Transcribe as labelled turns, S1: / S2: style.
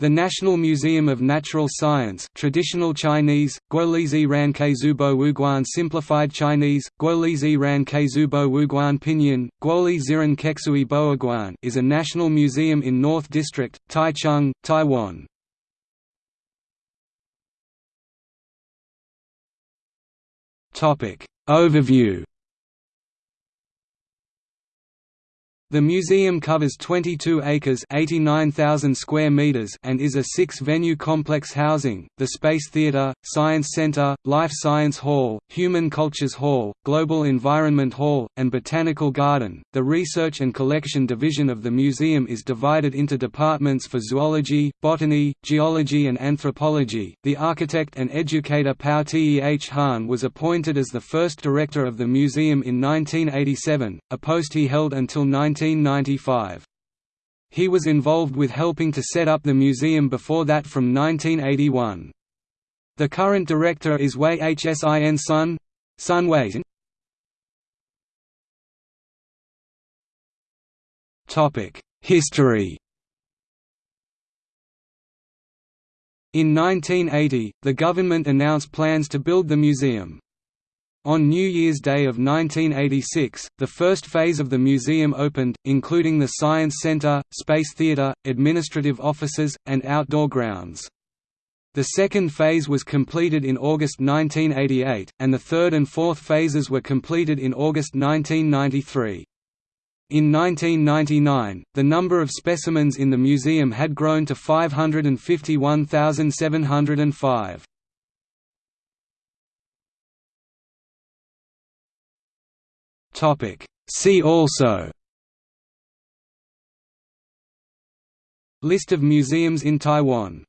S1: The National Museum of Natural Science traditional Chinese, Guolizi Ran Zubo Wuguan Simplified Chinese, Guolizi Ran Zubo Wuguan Pinyin, Guoli Ziran Keksui Boaguan is a national museum in North District, Taichung, Taiwan. Overview The museum covers 22 acres (89,000 square meters) and is a six-venue complex housing: the Space Theatre, Science Center, Life Science Hall, Human Cultures Hall, Global Environment Hall, and Botanical Garden. The Research and Collection Division of the museum is divided into departments for zoology, botany, geology, and anthropology. The architect and educator Pao Teh Han was appointed as the first director of the museum in 1987, a post he held until 19 1995. He was involved with helping to set up the museum before that from 1981. The current director is Wei Hsin Sun, Sun Wei. Topic: History. In 1980, the government announced plans to build the museum. On New Year's Day of 1986, the first phase of the museum opened, including the Science Center, Space Theater, administrative offices, and outdoor grounds. The second phase was completed in August 1988, and the third and fourth phases were completed in August 1993. In 1999, the number of specimens in the museum had grown to 551,705. See also List of museums in Taiwan